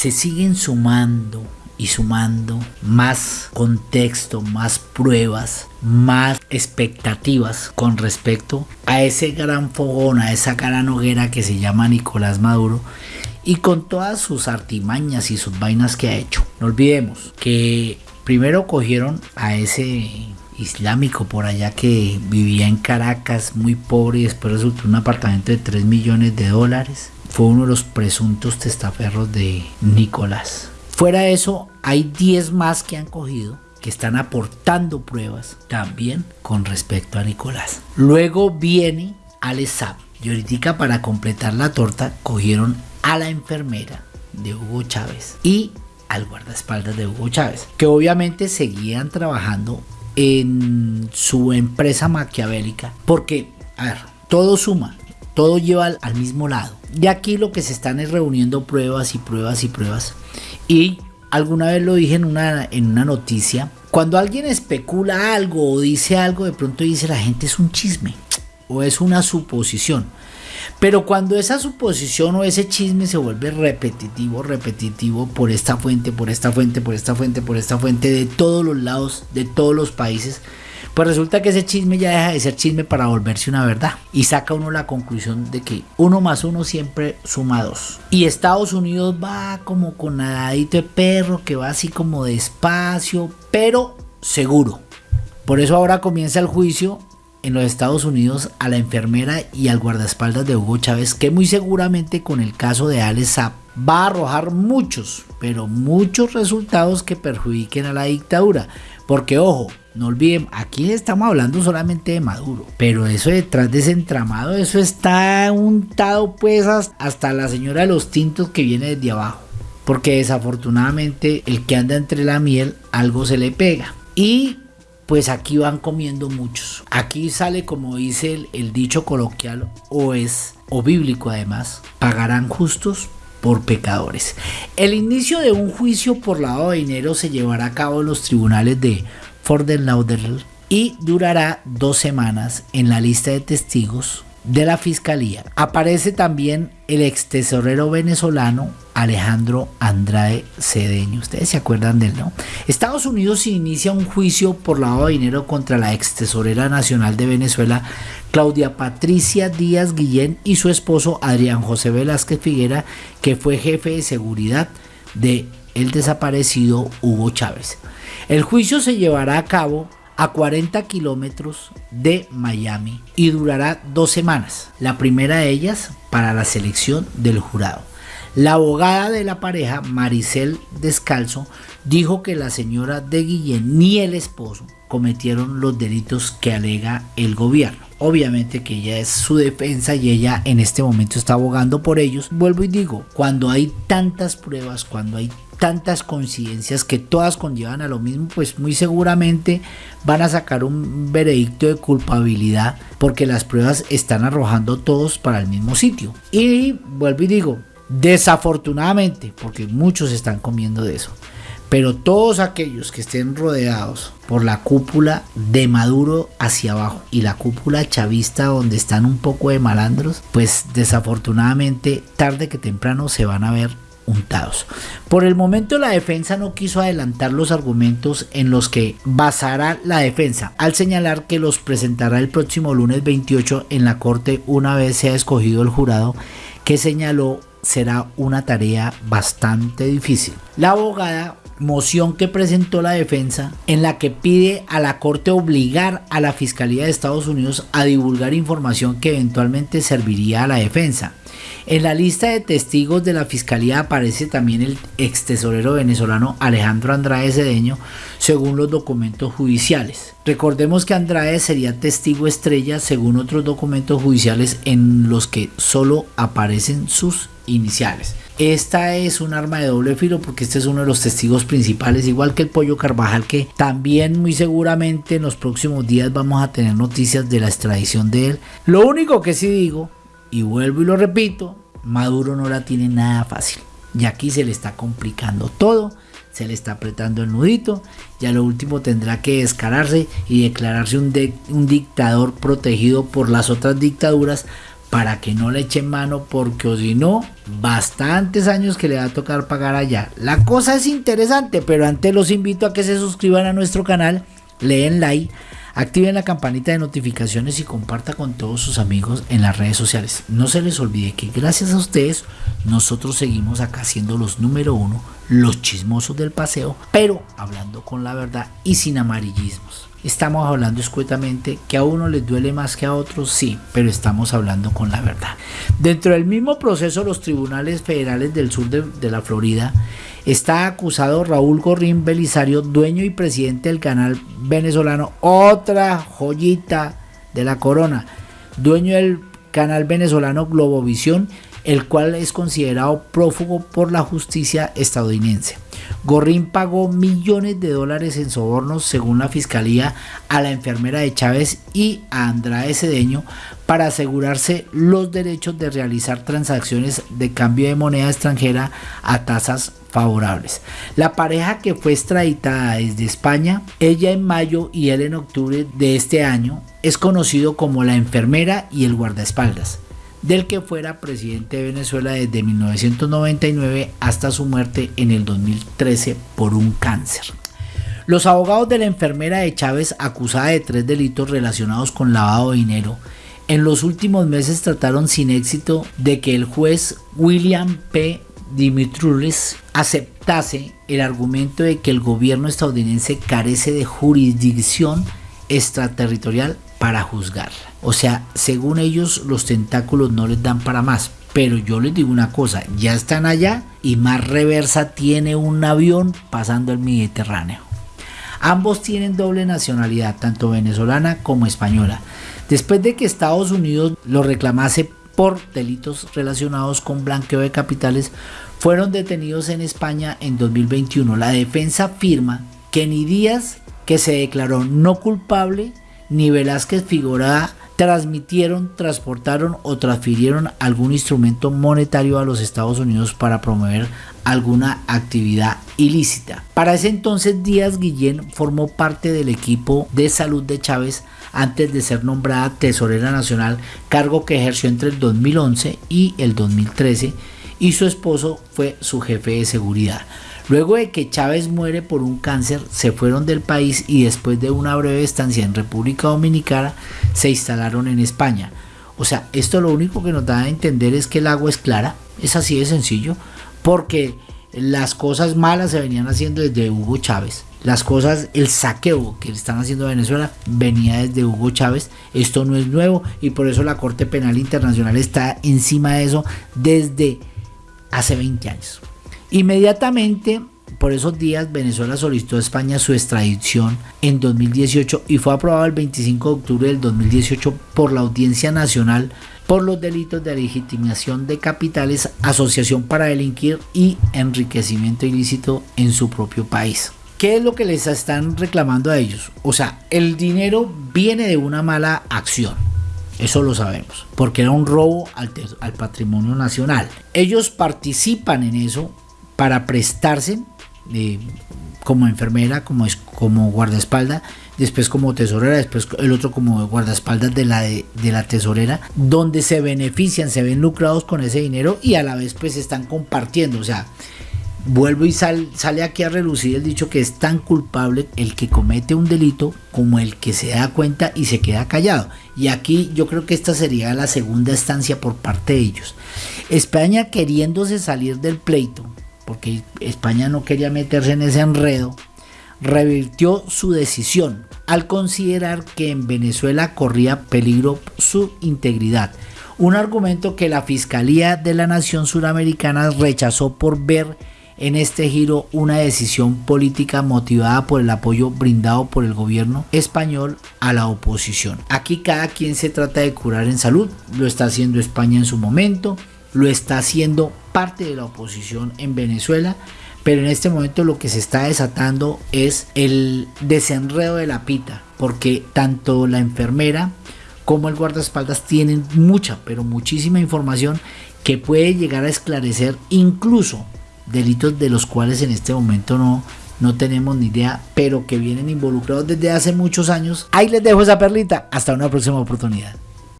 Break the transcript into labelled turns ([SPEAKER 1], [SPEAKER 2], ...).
[SPEAKER 1] se siguen sumando y sumando más contexto, más pruebas, más expectativas con respecto a ese gran fogón, a esa gran hoguera que se llama Nicolás Maduro y con todas sus artimañas y sus vainas que ha hecho. No olvidemos que primero cogieron a ese islámico por allá que vivía en Caracas muy pobre y después resultó un apartamento de 3 millones de dólares. Fue uno de los presuntos testaferros de Nicolás. Fuera de eso, hay 10 más que han cogido que están aportando pruebas también con respecto a Nicolás. Luego viene Alessab. Y ahorita para completar la torta cogieron a la enfermera de Hugo Chávez y al guardaespaldas de Hugo Chávez, que obviamente seguían trabajando en su empresa maquiavélica, porque, a ver, todo suma, todo lleva al, mismo lado. Y aquí lo que se están es reuniendo pruebas y pruebas y pruebas y alguna vez lo dije en una, en una noticia, cuando alguien especula algo o dice algo, de pronto dice la gente es un chisme o es una suposición. Pero cuando esa suposición o ese chisme se vuelve repetitivo, repetitivo por esta fuente, por esta fuente, por esta fuente, por esta fuente, de todos los lados, de todos los países, pues resulta que ese chisme ya deja de ser chisme para volverse una verdad. Y saca uno la conclusión de que uno más uno siempre suma dos. Y Estados Unidos va como con nadadito de perro, que va así como despacio, pero seguro. Por eso ahora comienza el juicio en los Estados Unidos a la enfermera y al guardaespaldas de Hugo Chávez, que muy seguramente con el caso de Alex Zapp va a arrojar muchos, pero muchos resultados que perjudiquen a la dictadura. Porque ojo, no olviden, aquí estamos hablando solamente de Maduro, pero eso detrás de ese entramado, eso está untado pues hasta la señora de los tintos que viene desde abajo. Porque desafortunadamente el que anda entre la miel algo se le pega. Y pues aquí van comiendo muchos. Aquí sale como dice el, el dicho coloquial o es o bíblico además, pagarán justos por pecadores. El inicio de un juicio por lavado de dinero se llevará a cabo en los tribunales de Y durará dos semanas en la lista de testigos de la fiscalía. Aparece también el ex tesorero venezolano Alejandro Andrade Cedeño. Ustedes se acuerdan de él, ¿no? Estados Unidos inicia un juicio por lavado de dinero contra la ex tesorera nacional de Venezuela, Claudia Patricia Díaz Guillén, y su esposo Adrián José Velázquez Figuera, que fue jefe de seguridad de el desaparecido Hugo Chávez. El juicio se llevará a cabo a 40 kilómetros de Miami y durará dos semanas. La primera de ellas para la selección del jurado. La abogada de la pareja, Maricel Descalzo, dijo que la señora de Guillén ni el esposo cometieron los delitos que alega el gobierno. Obviamente que ella es su defensa y ella en este momento está abogando por ellos. Vuelvo y digo, cuando hay tantas pruebas, cuando hay tantas coincidencias que todas conllevan a lo mismo, pues muy seguramente van a sacar un veredicto de culpabilidad porque las pruebas están arrojando todos para el mismo sitio. Y vuelvo y digo, desafortunadamente, porque muchos están comiendo de eso. Pero todos aquellos que estén rodeados por la cúpula de Maduro hacia abajo y la cúpula chavista donde están un poco de malandros, pues desafortunadamente tarde que temprano se van a ver por el momento la defensa no quiso adelantar los argumentos en los que basará la defensa, al señalar que los presentará el próximo lunes 28 en la corte una vez sea escogido el jurado que señaló será una tarea bastante difícil. La abogada moción que presentó la defensa en la que pide a la Corte obligar a la Fiscalía de Estados Unidos a divulgar información que eventualmente serviría a la defensa. En la lista de testigos de la Fiscalía aparece también el ex tesorero venezolano Alejandro Andrade Cedeño, según los documentos judiciales. Recordemos que Andrade sería testigo estrella según otros documentos judiciales en los que solo aparecen sus iniciales. Esta es un arma de doble filo porque este es uno de los testigos principales, igual que el pollo Carvajal, que también muy seguramente en los próximos días vamos a tener noticias de la extradición de él. Lo único que sí digo, y vuelvo y lo repito, Maduro no la tiene nada fácil. Y aquí se le está complicando todo, se le está apretando el nudito, ya lo último tendrá que descararse y declararse un, un dictador protegido por las otras dictaduras para que no le echen mano porque si no, bastantes años que le va a tocar pagar allá. La cosa es interesante, pero antes los invito a que se suscriban a nuestro canal, leen like, activen la campanita de notificaciones y comparta con todos sus amigos en las redes sociales. No se les olvide que gracias a ustedes nosotros seguimos acá siendo los número uno, los chismosos del paseo, pero hablando con la verdad y sin amarillismos. Estamos hablando escuetamente que a uno les duele más que a otros, sí, pero estamos hablando con la verdad. Dentro del mismo proceso, los tribunales federales del sur de, la Florida está acusado Raúl Gorrín Belisario, dueño y presidente del canal venezolano, otra joyita de la corona, dueño del canal venezolano Globovisión, el cual es considerado prófugo por la justicia estadounidense. Gorrín pagó millones de dólares en sobornos, según la fiscalía, a la enfermera de Chávez y a Andrade Cedeño para asegurarse los derechos de realizar transacciones de cambio de moneda extranjera a tasas favorables. La pareja que fue extraditada desde España, ella en mayo y él en octubre de este año, es conocido como la enfermera y el guardaespaldas del que fuera presidente de Venezuela desde 1999 hasta su muerte en el 2013 por un cáncer. Los abogados de la enfermera de Chávez, acusada de tres delitos relacionados con lavado de dinero, en los últimos meses trataron sin éxito de que el juez William P. Dimitrulis aceptase el argumento de que el gobierno estadounidense carece de jurisdicción extraterritorial para juzgarla. O sea, según ellos los tentáculos no les dan para más. Pero yo les digo una cosa, ya están allá y más reversa tiene un avión pasando el Mediterráneo. Ambos tienen doble nacionalidad, tanto venezolana como española. Después de que Estados Unidos lo reclamase por delitos relacionados con blanqueo de capitales, fueron detenidos en España en 2021. La defensa afirma que ni Díaz, que se declaró no culpable, ni Velázquez Figurada transmitieron, transportaron o transfirieron algún instrumento monetario a los Estados Unidos para promover alguna actividad ilícita. Para ese entonces Díaz Guillén formó parte del equipo de salud de Chávez antes de ser nombrada tesorera nacional, cargo que ejerció entre el 2011 y el 2013 y su esposo fue su jefe de seguridad. Luego de que Chávez muere por un cáncer, se fueron del país y después de una breve estancia en República Dominicana, se instalaron en España. O sea, esto lo único que nos da a entender es que el agua es clara, es así de sencillo, porque las cosas malas se venían haciendo desde Hugo Chávez. Las cosas, el saqueo que están haciendo Venezuela venía desde Hugo Chávez. Esto no es nuevo y por eso la Corte Penal Internacional está encima de eso desde hace 20 años. Inmediatamente por esos días Venezuela solicitó a España su extradición en 2018 y fue aprobado el 25 de octubre del 2018 por la Audiencia Nacional por los delitos de legitimación de capitales, asociación para delinquir y enriquecimiento ilícito en su propio país. ¿Qué es lo que les están reclamando a ellos? O sea, el dinero viene de una mala acción. Eso lo sabemos, porque era un robo al, al patrimonio nacional. Ellos participan en eso para prestarse eh, como enfermera, como, como guardaespaldas, después como tesorera, después el otro como guardaespaldas de la, de, la tesorera, donde se benefician, se ven lucrados con ese dinero y a la vez pues están compartiendo, o sea, vuelvo y sale aquí a relucir el dicho que es tan culpable el que comete un delito como el que se da cuenta y se queda callado. Y aquí yo creo que esta sería la segunda estancia por parte de ellos. España queriéndose salir del pleito, porque España no quería meterse en ese enredo, revirtió su decisión al considerar que en Venezuela corría peligro su integridad. Un argumento que la Fiscalía de la Nación Suramericana rechazó por ver en este giro una decisión política motivada por el apoyo brindado por el gobierno español a la oposición. Aquí cada quien se trata de curar en salud, lo está haciendo España en su momento, lo está haciendo parte de la oposición en Venezuela, pero en este momento lo que se está desatando es el desenredo de la pita, porque tanto la enfermera como el guardaespaldas tienen mucha, pero muchísima información que puede llegar a esclarecer incluso delitos de los cuales en este momento no, no tenemos ni idea, pero que vienen involucrados desde hace muchos años. Ahí les dejo esa perlita. Hasta una próxima oportunidad.